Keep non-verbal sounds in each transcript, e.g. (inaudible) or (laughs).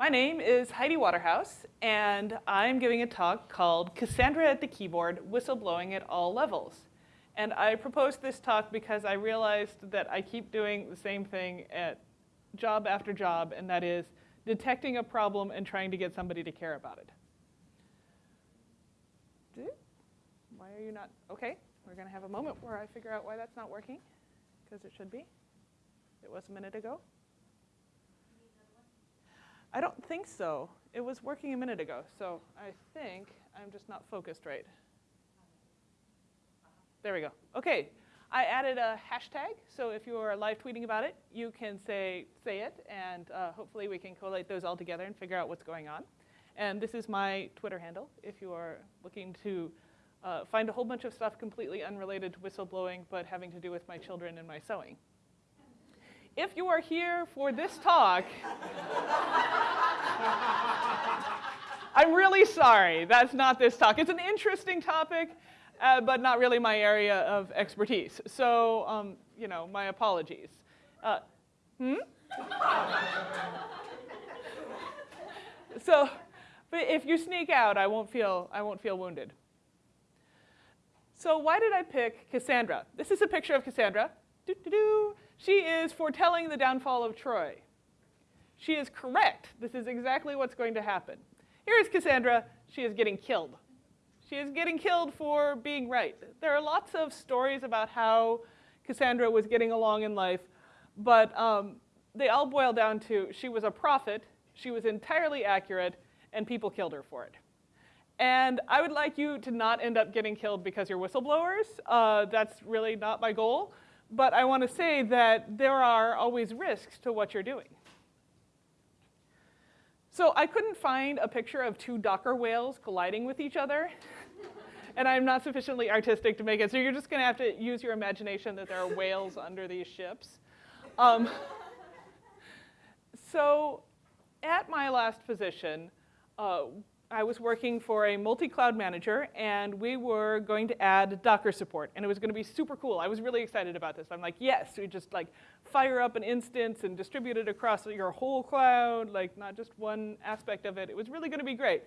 My name is Heidi Waterhouse, and I'm giving a talk called Cassandra at the Keyboard, Whistleblowing at All Levels. And I proposed this talk because I realized that I keep doing the same thing at job after job, and that is detecting a problem and trying to get somebody to care about it. Why are you not? Okay, we're going to have a moment where I figure out why that's not working, because it should be. It was a minute ago. I don't think so. It was working a minute ago, so I think I'm just not focused right. There we go. Okay, I added a hashtag, so if you are live tweeting about it, you can say, say it, and uh, hopefully we can collate those all together and figure out what's going on. And this is my Twitter handle if you are looking to uh, find a whole bunch of stuff completely unrelated to whistleblowing, but having to do with my children and my sewing if you are here for this talk, I'm really sorry. That's not this talk. It's an interesting topic, uh, but not really my area of expertise. So, um, you know, my apologies. Uh, hmm? so, but if you sneak out, I won't feel, I won't feel wounded. So why did I pick Cassandra? This is a picture of Cassandra. Doo -doo -doo. She is foretelling the downfall of Troy. She is correct. This is exactly what's going to happen. Here is Cassandra. She is getting killed. She is getting killed for being right. There are lots of stories about how Cassandra was getting along in life, but um, they all boil down to she was a prophet, she was entirely accurate, and people killed her for it. And I would like you to not end up getting killed because you're whistleblowers. Uh, that's really not my goal. But I want to say that there are always risks to what you're doing. So I couldn't find a picture of two Docker whales colliding with each other. (laughs) and I'm not sufficiently artistic to make it. So you're just going to have to use your imagination that there are whales (laughs) under these ships. Um, (laughs) so at my last position, uh, I was working for a multi-cloud manager, and we were going to add Docker support, and it was going to be super cool. I was really excited about this. I'm like, yes, we just like fire up an instance and distribute it across your whole cloud, like not just one aspect of it. It was really going to be great.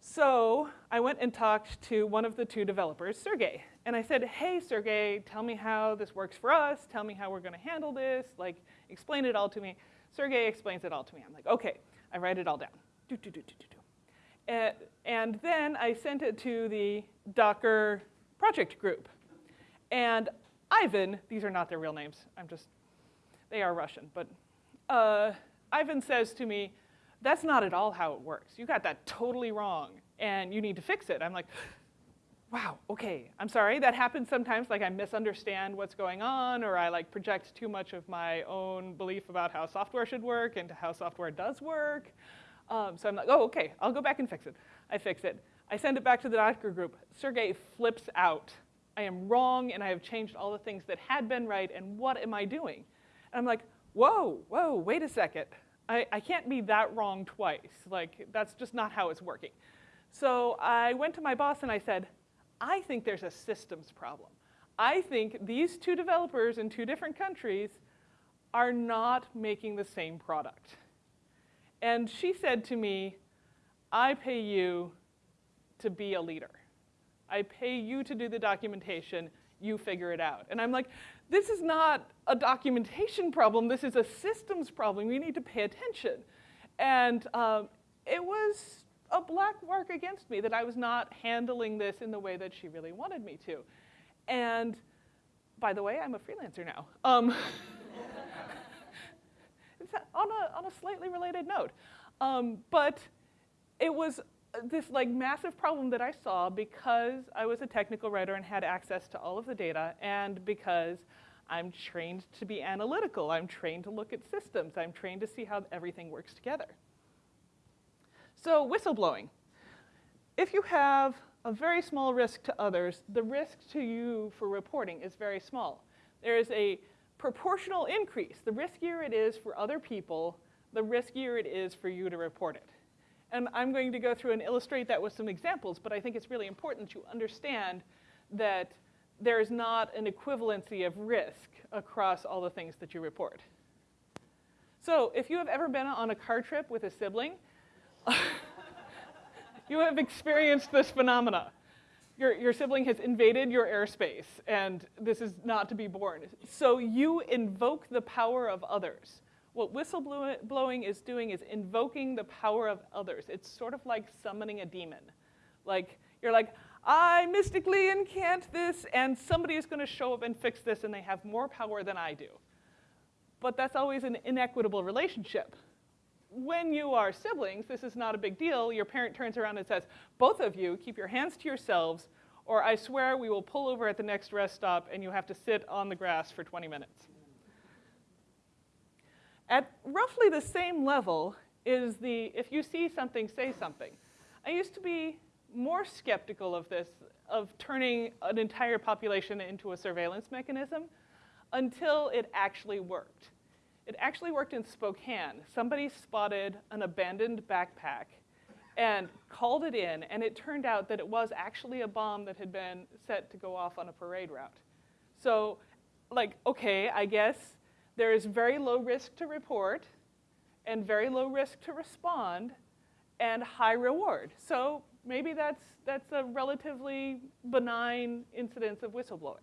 So I went and talked to one of the two developers, Sergey, and I said, hey, Sergey, tell me how this works for us. Tell me how we're going to handle this. Like, explain it all to me. Sergey explains it all to me. I'm like, okay. I write it all down. Do, do, do, do, do. And, then I sent it to the Docker project group. And Ivan, these are not their real names, I'm just, they are Russian, but uh, Ivan says to me, that's not at all how it works. You got that totally wrong, and you need to fix it. I'm like, wow, okay, I'm sorry. That happens sometimes, like I misunderstand what's going on, or I like project too much of my own belief about how software should work into how software does work. Um, so I'm like, oh, okay, I'll go back and fix it. I fix it. I send it back to the Docker group. Sergey flips out. I am wrong, and I have changed all the things that had been right, and what am I doing? And I'm like, whoa, whoa, wait a second. I, I can't be that wrong twice. Like, that's just not how it's working. So I went to my boss and I said, I think there's a systems problem. I think these two developers in two different countries are not making the same product. And she said to me, I pay you to be a leader. I pay you to do the documentation, you figure it out. And I'm like, this is not a documentation problem, this is a systems problem, you need to pay attention. And um, it was a black mark against me that I was not handling this in the way that she really wanted me to. And by the way, I'm a freelancer now. Um, (laughs) on a, on a slightly related note. Um, but it was this like massive problem that I saw because I was a technical writer and had access to all of the data and because I'm trained to be analytical. I'm trained to look at systems. I'm trained to see how everything works together. So whistleblowing. If you have a very small risk to others, the risk to you for reporting is very small. There is a proportional increase. The riskier it is for other people, the riskier it is for you to report it. And I'm going to go through and illustrate that with some examples, but I think it's really important you understand that there is not an equivalency of risk across all the things that you report. So if you have ever been on a car trip with a sibling, (laughs) you have experienced this phenomena. Your, your sibling has invaded your airspace, and this is not to be borne. So you invoke the power of others. What whistleblowing is doing is invoking the power of others. It's sort of like summoning a demon. Like, you're like, I mystically incant this, and somebody is going to show up and fix this, and they have more power than I do. But that's always an inequitable relationship. When you are siblings, this is not a big deal. Your parent turns around and says, both of you keep your hands to yourselves, or I swear we will pull over at the next rest stop and you have to sit on the grass for 20 minutes. At roughly the same level is the if you see something, say something. I used to be more skeptical of this, of turning an entire population into a surveillance mechanism until it actually worked. It actually worked in Spokane. Somebody spotted an abandoned backpack and called it in, and it turned out that it was actually a bomb that had been set to go off on a parade route. So, like, okay, I guess there is very low risk to report and very low risk to respond and high reward. So maybe that's, that's a relatively benign incidence of whistleblowing.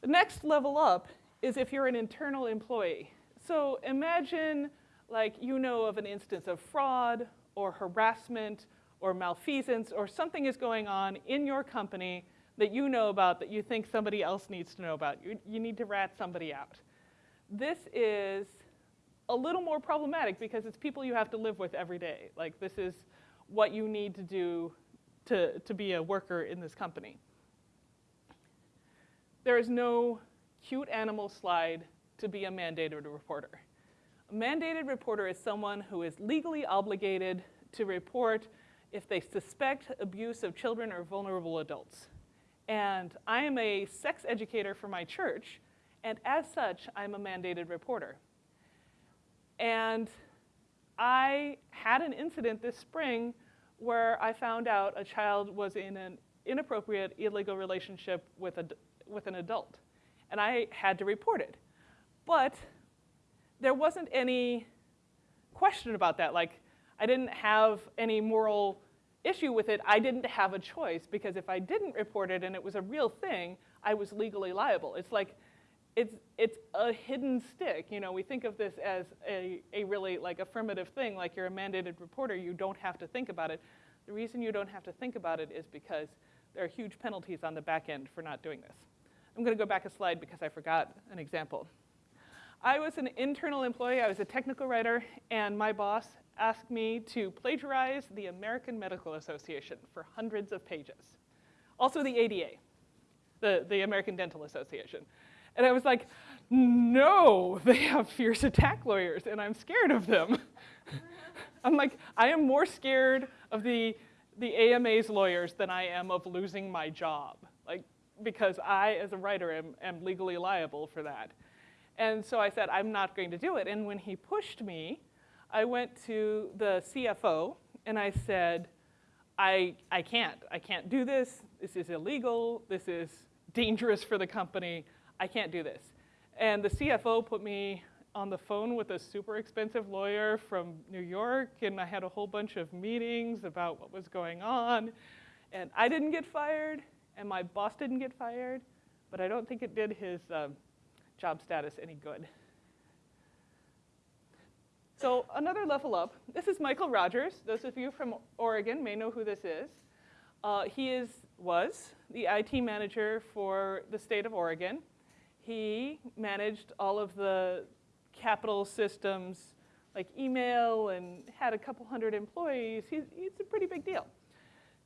The next level up is if you're an internal employee. So imagine like you know of an instance of fraud or harassment or malfeasance or something is going on in your company that you know about that you think somebody else needs to know about. You, you need to rat somebody out. This is a little more problematic because it's people you have to live with every day. Like this is what you need to do to, to be a worker in this company. There is no cute animal slide to be a mandated reporter. A mandated reporter is someone who is legally obligated to report if they suspect abuse of children or vulnerable adults. And I am a sex educator for my church, and as such, I'm a mandated reporter. And I had an incident this spring where I found out a child was in an inappropriate illegal relationship with, a, with an adult. And I had to report it. But there wasn't any question about that. Like, I didn't have any moral issue with it. I didn't have a choice because if I didn't report it and it was a real thing, I was legally liable. It's like, it's, it's a hidden stick. You know, we think of this as a, a really like affirmative thing, like you're a mandated reporter, you don't have to think about it. The reason you don't have to think about it is because there are huge penalties on the back end for not doing this. I'm gonna go back a slide because I forgot an example. I was an internal employee, I was a technical writer, and my boss asked me to plagiarize the American Medical Association for hundreds of pages. Also the ADA, the, the American Dental Association. And I was like, no, they have fierce attack lawyers and I'm scared of them. (laughs) I'm like, I am more scared of the, the AMA's lawyers than I am of losing my job. Because I, as a writer, am, am legally liable for that. And so I said, I'm not going to do it. And when he pushed me, I went to the CFO and I said, I, I can't. I can't do this. This is illegal. This is dangerous for the company. I can't do this. And the CFO put me on the phone with a super expensive lawyer from New York, and I had a whole bunch of meetings about what was going on. And I didn't get fired, and my boss didn't get fired, but I don't think it did his uh, job status any good. So another level up, this is Michael Rogers. Those of you from Oregon may know who this is. Uh, he is, was the IT manager for the state of Oregon he managed all of the capital systems like email and had a couple hundred employees. He's, he's a pretty big deal.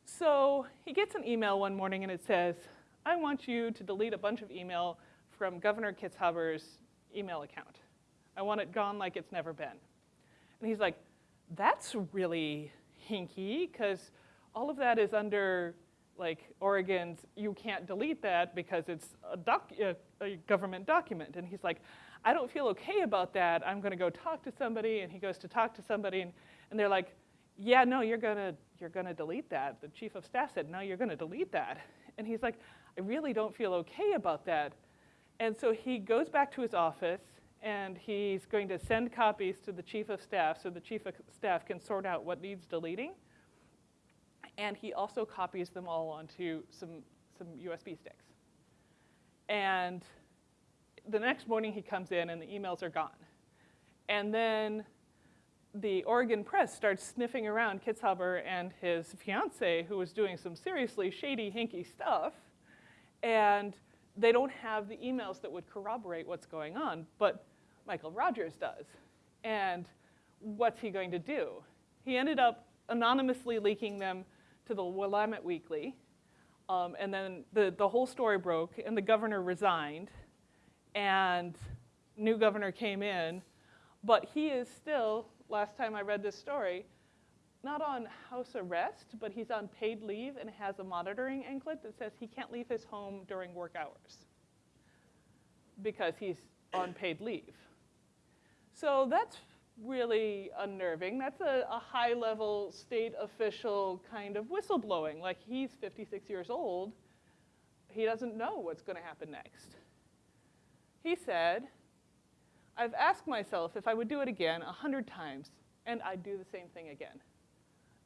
So he gets an email one morning and it says, I want you to delete a bunch of email from Governor Kitzhaber's email account. I want it gone like it's never been. And he's like, that's really hinky because all of that is under like Oregon's, you can't delete that because it's a, doc, a, a government document. And he's like, I don't feel okay about that. I'm gonna go talk to somebody. And he goes to talk to somebody and, and they're like, yeah, no, you're gonna, you're gonna delete that. The chief of staff said, no, you're gonna delete that. And he's like, I really don't feel okay about that. And so he goes back to his office and he's going to send copies to the chief of staff so the chief of staff can sort out what needs deleting. And he also copies them all onto some, some USB sticks. And the next morning he comes in and the emails are gone. And then the Oregon Press starts sniffing around Kitzhaber and his fiance, who was doing some seriously shady, hinky stuff, and they don't have the emails that would corroborate what's going on, but Michael Rogers does. And what's he going to do? He ended up anonymously leaking them to the Willamette Weekly, um, and then the, the whole story broke, and the governor resigned, and new governor came in, but he is still last time I read this story, not on house arrest, but he's on paid leave and has a monitoring anklet that says he can't leave his home during work hours because he's on paid leave. So that's really unnerving. That's a, a high level state official kind of whistleblowing. Like he's 56 years old, he doesn't know what's going to happen next. He said, I've asked myself if I would do it again a hundred times, and I'd do the same thing again.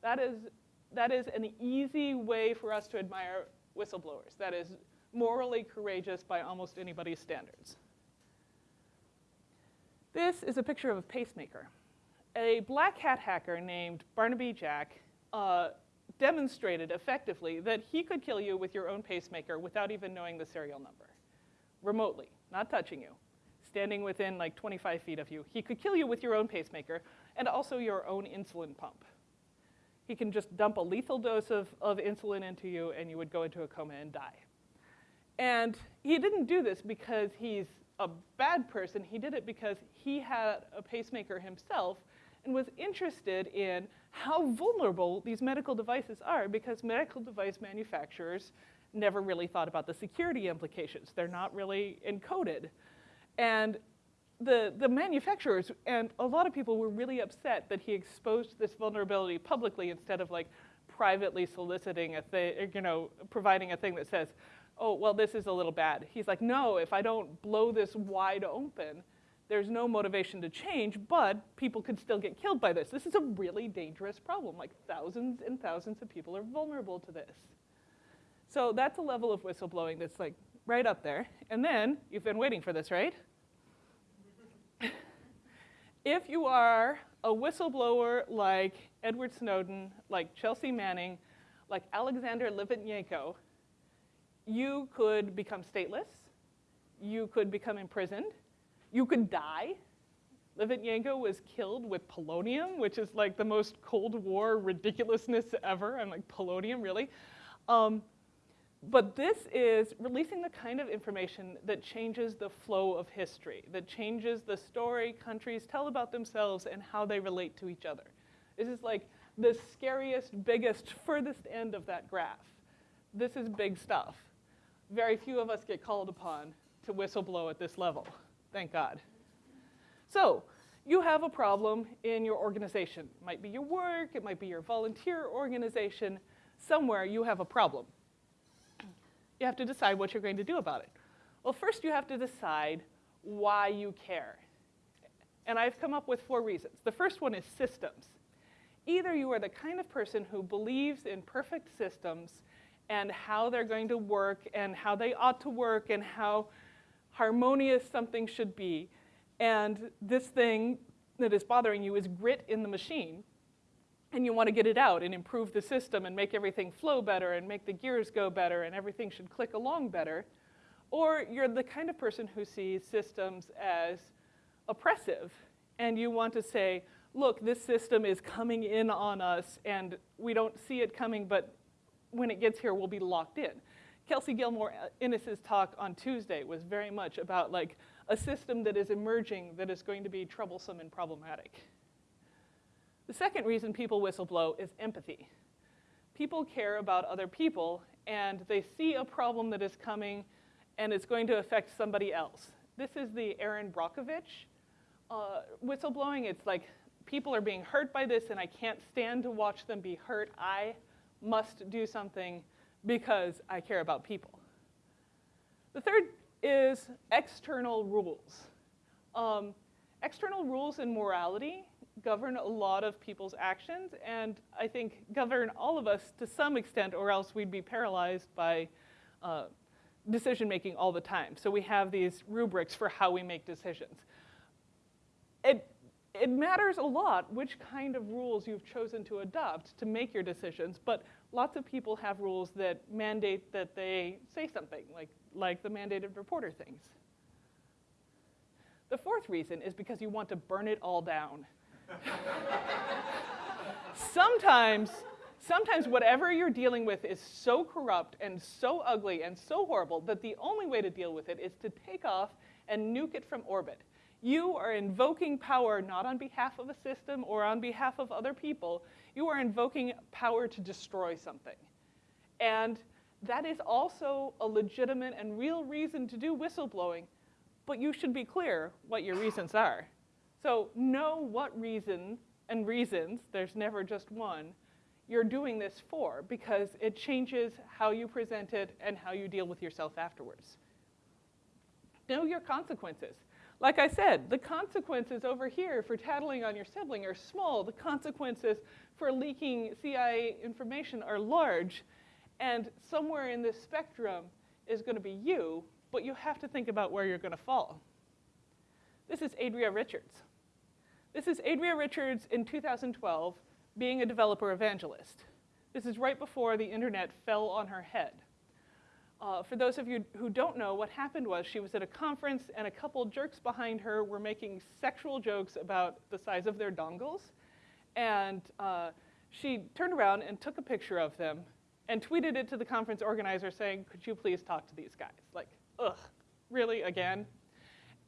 That is, that is an easy way for us to admire whistleblowers. That is morally courageous by almost anybody's standards. This is a picture of a pacemaker. A black hat hacker named Barnaby Jack uh, demonstrated effectively that he could kill you with your own pacemaker without even knowing the serial number, remotely, not touching you standing within like 25 feet of you. He could kill you with your own pacemaker and also your own insulin pump. He can just dump a lethal dose of, of insulin into you and you would go into a coma and die. And he didn't do this because he's a bad person. He did it because he had a pacemaker himself and was interested in how vulnerable these medical devices are because medical device manufacturers never really thought about the security implications. They're not really encoded. And the, the manufacturers and a lot of people were really upset that he exposed this vulnerability publicly instead of like privately soliciting a thing, you know, providing a thing that says, oh, well, this is a little bad. He's like, no, if I don't blow this wide open, there's no motivation to change, but people could still get killed by this. This is a really dangerous problem. Like thousands and thousands of people are vulnerable to this. So that's a level of whistleblowing that's like right up there. And then, you've been waiting for this, right? if you are a whistleblower like Edward Snowden, like Chelsea Manning, like Alexander Litvinenko, you could become stateless, you could become imprisoned, you could die. Litvinenko was killed with polonium, which is like the most Cold War ridiculousness ever. I'm like, polonium, really? Um, but this is releasing the kind of information that changes the flow of history, that changes the story countries tell about themselves and how they relate to each other. This is like the scariest, biggest, furthest end of that graph. This is big stuff. Very few of us get called upon to whistleblow at this level, thank God. So, you have a problem in your organization. It might be your work, it might be your volunteer organization. Somewhere you have a problem you have to decide what you're going to do about it. Well, first you have to decide why you care. And I've come up with four reasons. The first one is systems. Either you are the kind of person who believes in perfect systems and how they're going to work and how they ought to work and how harmonious something should be. And this thing that is bothering you is grit in the machine and you want to get it out and improve the system and make everything flow better and make the gears go better and everything should click along better. Or you're the kind of person who sees systems as oppressive and you want to say, look, this system is coming in on us and we don't see it coming, but when it gets here, we'll be locked in. Kelsey Gilmore uh, Innis's talk on Tuesday was very much about like a system that is emerging that is going to be troublesome and problematic. The second reason people whistleblow is empathy. People care about other people and they see a problem that is coming and it's going to affect somebody else. This is the Erin Brockovich uh, whistleblowing. It's like people are being hurt by this and I can't stand to watch them be hurt. I must do something because I care about people. The third is external rules. Um, external rules and morality govern a lot of people's actions, and I think govern all of us to some extent, or else we'd be paralyzed by uh, decision making all the time. So we have these rubrics for how we make decisions. It, it matters a lot which kind of rules you've chosen to adopt to make your decisions, but lots of people have rules that mandate that they say something, like, like the mandated reporter things. The fourth reason is because you want to burn it all down. Sometimes, sometimes whatever you're dealing with is so corrupt and so ugly and so horrible that the only way to deal with it is to take off and nuke it from orbit. You are invoking power not on behalf of a system or on behalf of other people. You are invoking power to destroy something. And that is also a legitimate and real reason to do whistleblowing, but you should be clear what your reasons are. So know what reason and reasons, there's never just one, you're doing this for because it changes how you present it and how you deal with yourself afterwards. Know your consequences. Like I said, the consequences over here for tattling on your sibling are small. The consequences for leaking CIA information are large. And somewhere in this spectrum is going to be you, but you have to think about where you're going to fall. This is Adria Richards. This is Adria Richards in 2012 being a developer evangelist. This is right before the internet fell on her head. Uh, for those of you who don't know, what happened was she was at a conference and a couple jerks behind her were making sexual jokes about the size of their dongles. And uh, she turned around and took a picture of them and tweeted it to the conference organizer saying, could you please talk to these guys? Like, ugh, really, again?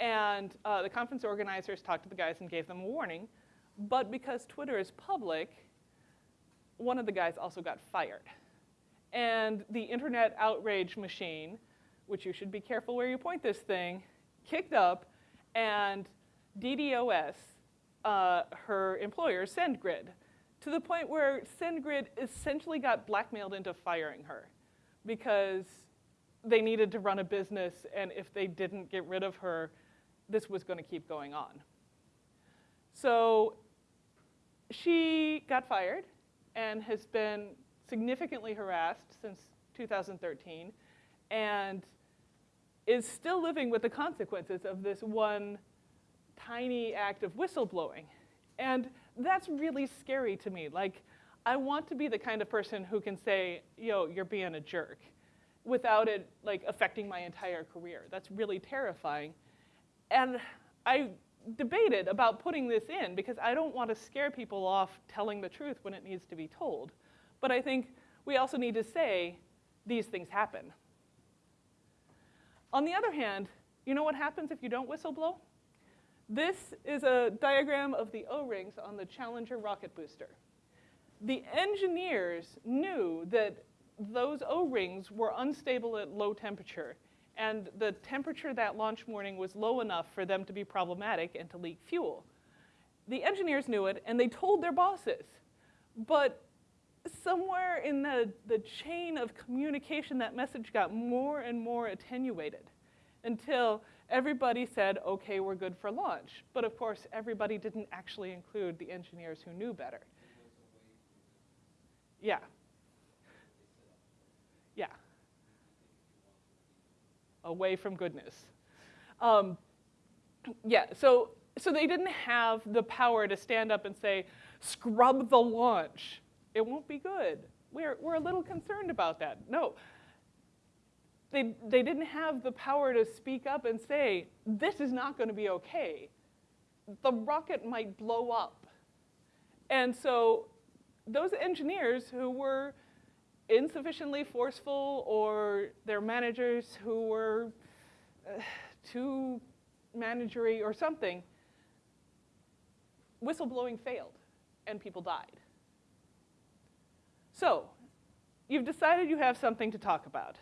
And uh, the conference organizers talked to the guys and gave them a warning. But because Twitter is public, one of the guys also got fired. And the internet outrage machine, which you should be careful where you point this thing, kicked up, and DDoS, uh, her employer, SendGrid, to the point where SendGrid essentially got blackmailed into firing her because they needed to run a business, and if they didn't get rid of her, this was going to keep going on. So she got fired and has been significantly harassed since 2013 and is still living with the consequences of this one tiny act of whistleblowing. And that's really scary to me. Like, I want to be the kind of person who can say, yo, you're being a jerk, without it like affecting my entire career. That's really terrifying. And I debated about putting this in because I don't want to scare people off telling the truth when it needs to be told. But I think we also need to say these things happen. On the other hand, you know what happens if you don't whistleblow? This is a diagram of the O-rings on the Challenger rocket booster. The engineers knew that those O-rings were unstable at low temperature and the temperature that launch morning was low enough for them to be problematic and to leak fuel. The engineers knew it, and they told their bosses. But somewhere in the, the chain of communication, that message got more and more attenuated until everybody said, okay, we're good for launch. But of course, everybody didn't actually include the engineers who knew better. Yeah. Yeah away from goodness. Um, yeah, so, so they didn't have the power to stand up and say, scrub the launch. It won't be good. We're, we're a little concerned about that. No. They, they didn't have the power to speak up and say, this is not going to be okay. The rocket might blow up. And so those engineers who were insufficiently forceful or their managers who were uh, too managery or something, whistleblowing failed and people died. So, you've decided you have something to talk about.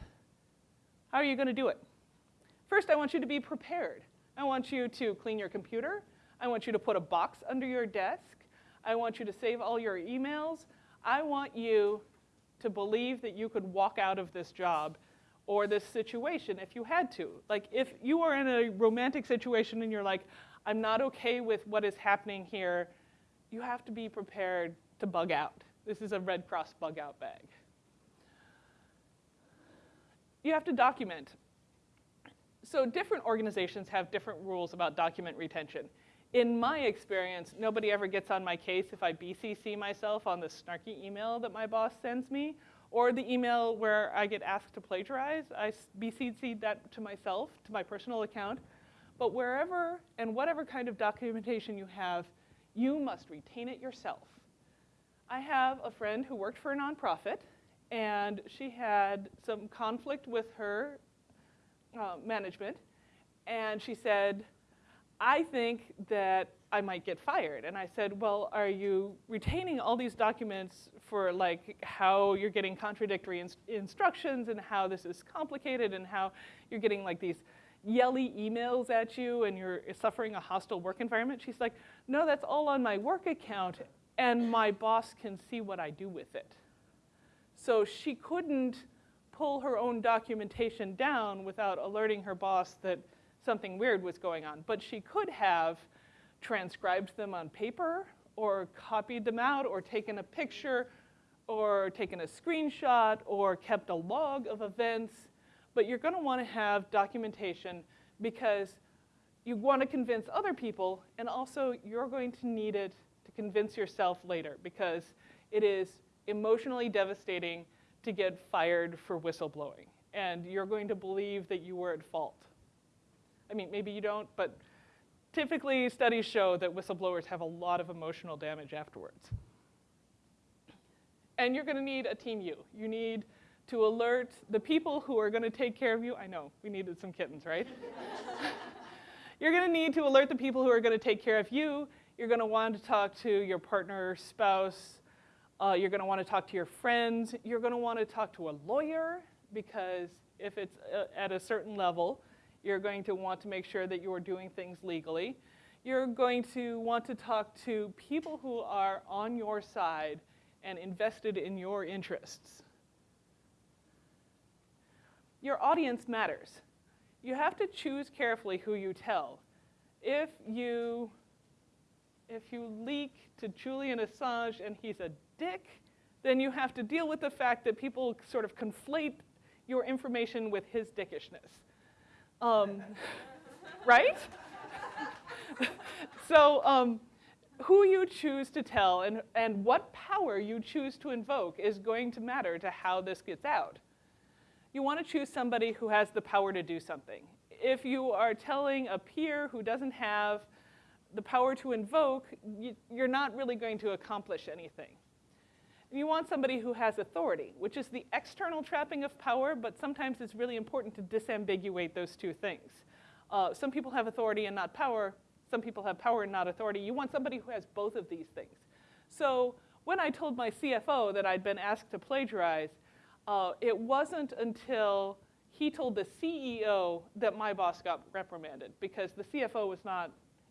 How are you going to do it? First, I want you to be prepared. I want you to clean your computer. I want you to put a box under your desk. I want you to save all your emails. I want you to believe that you could walk out of this job or this situation if you had to. Like if you are in a romantic situation and you're like, I'm not okay with what is happening here, you have to be prepared to bug out. This is a Red Cross bug out bag. You have to document. So different organizations have different rules about document retention. In my experience, nobody ever gets on my case if I BCC myself on the snarky email that my boss sends me, or the email where I get asked to plagiarize. I BCC that to myself, to my personal account. But wherever and whatever kind of documentation you have, you must retain it yourself. I have a friend who worked for a nonprofit, and she had some conflict with her uh, management, and she said, I think that I might get fired. And I said, well, are you retaining all these documents for like how you're getting contradictory ins instructions and how this is complicated and how you're getting like these yelly emails at you and you're suffering a hostile work environment? She's like, no, that's all on my work account and my boss can see what I do with it. So she couldn't pull her own documentation down without alerting her boss that something weird was going on. But she could have transcribed them on paper or copied them out or taken a picture or taken a screenshot or kept a log of events. But you're gonna wanna have documentation because you wanna convince other people and also you're going to need it to convince yourself later because it is emotionally devastating to get fired for whistleblowing. And you're going to believe that you were at fault. I mean, maybe you don't, but typically studies show that whistleblowers have a lot of emotional damage afterwards. And you're gonna need a team you. You need to alert the people who are gonna take care of you. I know, we needed some kittens, right? (laughs) you're gonna need to alert the people who are gonna take care of you. You're gonna want to talk to your partner, spouse, uh, you're gonna wanna talk to your friends. You're gonna wanna talk to a lawyer because if it's uh, at a certain level, you're going to want to make sure that you're doing things legally. You're going to want to talk to people who are on your side and invested in your interests. Your audience matters. You have to choose carefully who you tell. If you, if you leak to Julian Assange and he's a dick, then you have to deal with the fact that people sort of conflate your information with his dickishness. Um, right? so um, who you choose to tell and, and what power you choose to invoke is going to matter to how this gets out. You want to choose somebody who has the power to do something. If you are telling a peer who doesn't have the power to invoke, you, you're not really going to accomplish anything. You want somebody who has authority, which is the external trapping of power, but sometimes it's really important to disambiguate those two things. Uh, some people have authority and not power. Some people have power and not authority. You want somebody who has both of these things. So when I told my CFO that I'd been asked to plagiarize, uh, it wasn't until he told the CEO that my boss got reprimanded because the CFO was not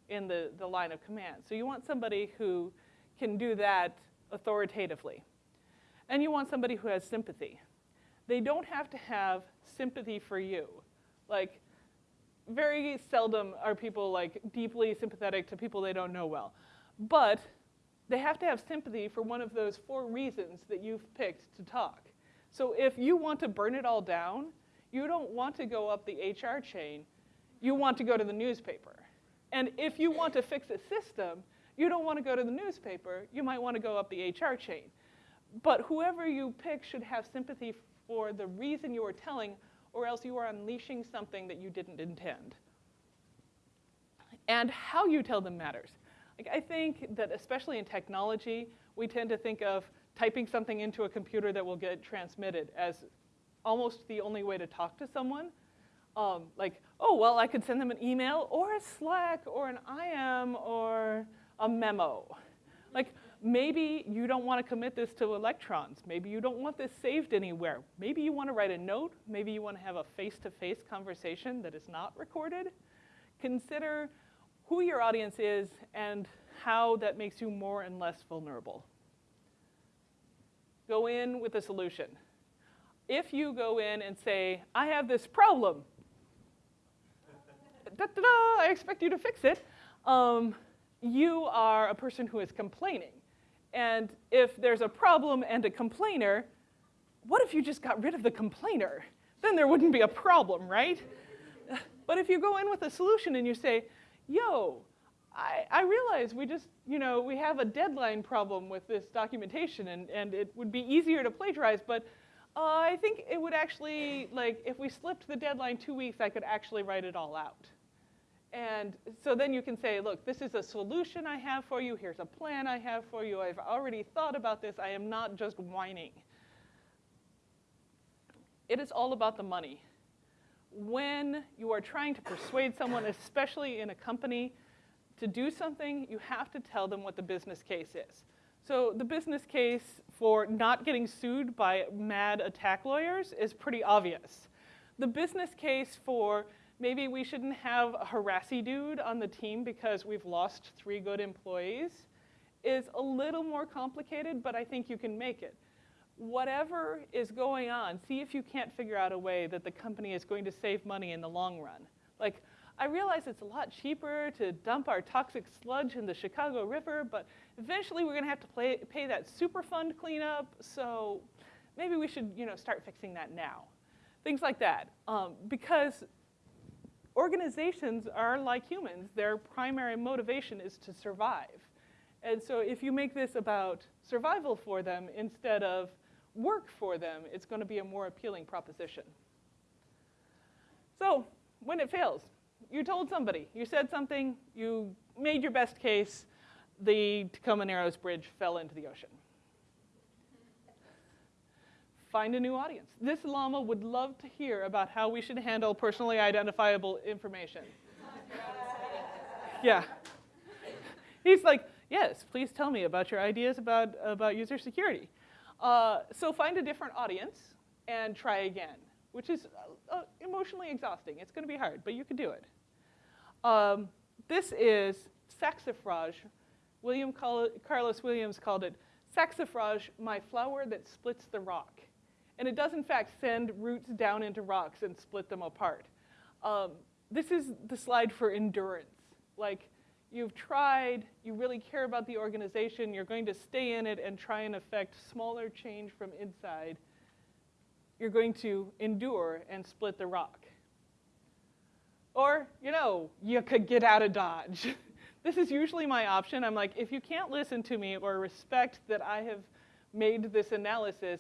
in the, the line of command. So you want somebody who can do that authoritatively. And you want somebody who has sympathy. They don't have to have sympathy for you. Like, very seldom are people like deeply sympathetic to people they don't know well. But they have to have sympathy for one of those four reasons that you've picked to talk. So if you want to burn it all down, you don't want to go up the HR chain, you want to go to the newspaper. And if you want to fix a system, you don't want to go to the newspaper, you might want to go up the HR chain. But whoever you pick should have sympathy for the reason you are telling, or else you are unleashing something that you didn't intend. And how you tell them matters. Like, I think that especially in technology, we tend to think of typing something into a computer that will get transmitted as almost the only way to talk to someone. Um, like, oh, well, I could send them an email or a Slack or an IM or a memo. Like maybe you don't want to commit this to electrons. Maybe you don't want this saved anywhere. Maybe you want to write a note. Maybe you want to have a face-to-face -face conversation that is not recorded. Consider who your audience is and how that makes you more and less vulnerable. Go in with a solution. If you go in and say, I have this problem, da, da, da, I expect you to fix it, Um, you are a person who is complaining. And if there's a problem and a complainer, what if you just got rid of the complainer? Then there wouldn't be a problem, right? But if you go in with a solution and you say, yo, I, I realize we just, you know, we have a deadline problem with this documentation and, and it would be easier to plagiarize, but uh, I think it would actually, like, if we slipped the deadline two weeks, I could actually write it all out. And so then you can say, look, this is a solution I have for you. Here's a plan I have for you. I've already thought about this. I am not just whining. It is all about the money. When you are trying to persuade someone, especially in a company, to do something, you have to tell them what the business case is. So the business case for not getting sued by mad attack lawyers is pretty obvious. The business case for maybe we shouldn't have a harassy dude on the team because we've lost three good employees is a little more complicated, but I think you can make it. Whatever is going on, see if you can't figure out a way that the company is going to save money in the long run. Like, I realize it's a lot cheaper to dump our toxic sludge in the Chicago River, but eventually we're gonna have to play, pay that Superfund cleanup, so maybe we should you know, start fixing that now. Things like that. Um, because organizations are like humans, their primary motivation is to survive. And so if you make this about survival for them instead of work for them, it's gonna be a more appealing proposition. So when it fails, you told somebody, you said something, you made your best case, the Tacoma Narrows Bridge fell into the ocean. Find a new audience. This llama would love to hear about how we should handle personally identifiable information. yeah. He's like, yes, please tell me about your ideas about, about user security. Uh, so find a different audience and try again, which is uh, emotionally exhausting. It's gonna be hard, but you can do it. Um, this is saxifrage. William Carlos Williams called it saxifrage, my flower that splits the rock. And it does in fact send roots down into rocks and split them apart. Um, this is the slide for endurance. Like you've tried, you really care about the organization, you're going to stay in it and try and affect smaller change from inside. You're going to endure and split the rock. Or, you know, you could get out of Dodge. (laughs) this is usually my option. I'm like, if you can't listen to me or respect that I have made this analysis,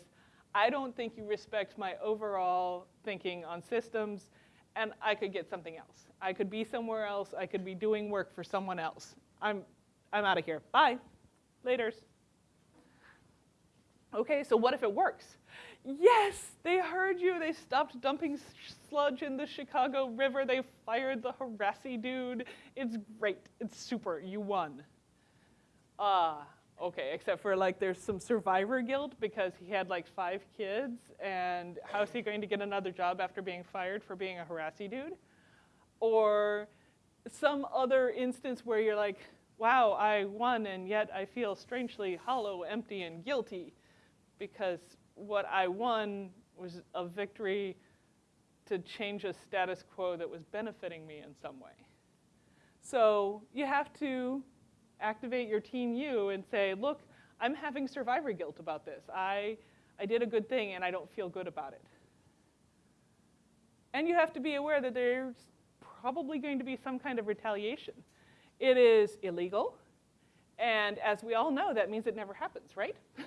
I don't think you respect my overall thinking on systems, and I could get something else. I could be somewhere else. I could be doing work for someone else. I'm, I'm out of here. Bye. Laters. Okay, so what if it works? Yes, they heard you. They stopped dumping sludge in the Chicago River. They fired the harassy dude. It's great. It's super. You won. Ah, uh, okay, except for like there's some survivor guilt because he had like five kids and how's he going to get another job after being fired for being a harassy dude? Or some other instance where you're like, wow, I won and yet I feel strangely hollow, empty, and guilty because what I won was a victory to change a status quo that was benefiting me in some way. So you have to activate your team you and say, look, I'm having survivor guilt about this. I, I did a good thing and I don't feel good about it. And you have to be aware that there's probably going to be some kind of retaliation. It is illegal, and as we all know, that means it never happens, right? (laughs)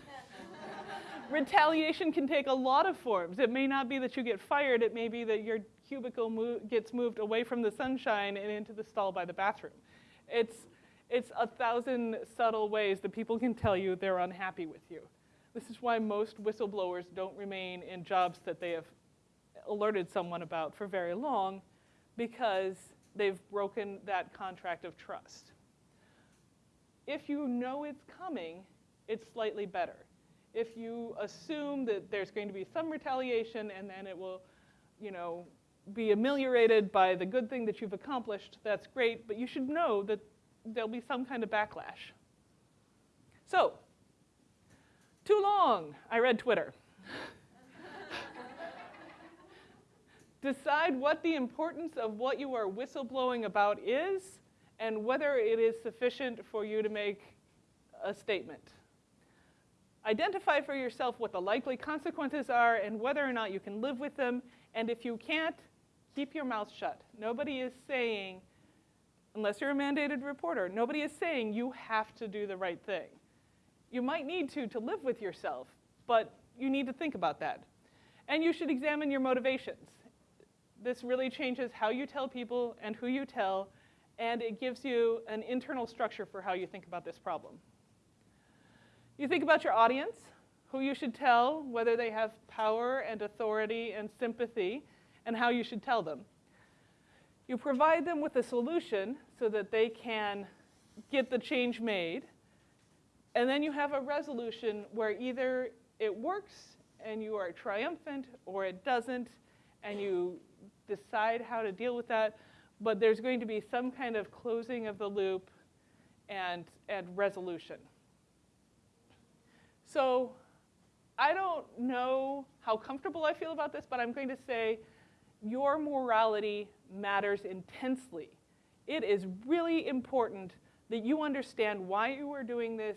retaliation can take a lot of forms. It may not be that you get fired, it may be that your cubicle mo gets moved away from the sunshine and into the stall by the bathroom. It's, it's a thousand subtle ways that people can tell you they're unhappy with you. This is why most whistleblowers don't remain in jobs that they have alerted someone about for very long because they've broken that contract of trust. If you know it's coming, it's slightly better if you assume that there's going to be some retaliation and then it will, you know, be ameliorated by the good thing that you've accomplished, that's great, but you should know that there'll be some kind of backlash. So, too long, I read Twitter. (laughs) Decide what the importance of what you are whistleblowing about is, and whether it is sufficient for you to make a statement. Identify for yourself what the likely consequences are and whether or not you can live with them. And if you can't, keep your mouth shut. Nobody is saying, unless you're a mandated reporter, nobody is saying you have to do the right thing. You might need to to live with yourself, but you need to think about that. And you should examine your motivations. This really changes how you tell people and who you tell, and it gives you an internal structure for how you think about this problem. You think about your audience, who you should tell, whether they have power and authority and sympathy, and how you should tell them. You provide them with a solution so that they can get the change made. And then you have a resolution where either it works and you are triumphant or it doesn't, and you decide how to deal with that. But there's going to be some kind of closing of the loop and, and resolution. So I don't know how comfortable I feel about this, but I'm going to say your morality matters intensely. It is really important that you understand why you are doing this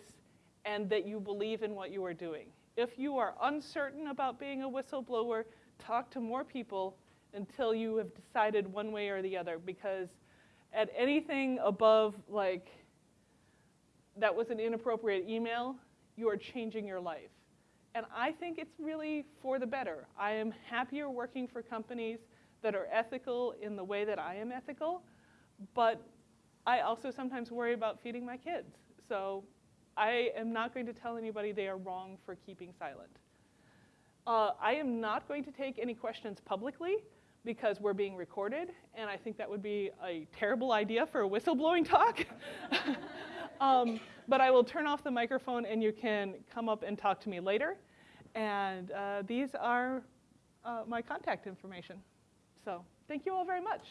and that you believe in what you are doing. If you are uncertain about being a whistleblower, talk to more people until you have decided one way or the other because at anything above like that was an inappropriate email, you are changing your life. And I think it's really for the better. I am happier working for companies that are ethical in the way that I am ethical, but I also sometimes worry about feeding my kids. So I am not going to tell anybody they are wrong for keeping silent. Uh, I am not going to take any questions publicly because we're being recorded, and I think that would be a terrible idea for a whistleblowing talk. (laughs) um, but I will turn off the microphone and you can come up and talk to me later. And uh, these are uh, my contact information. So thank you all very much.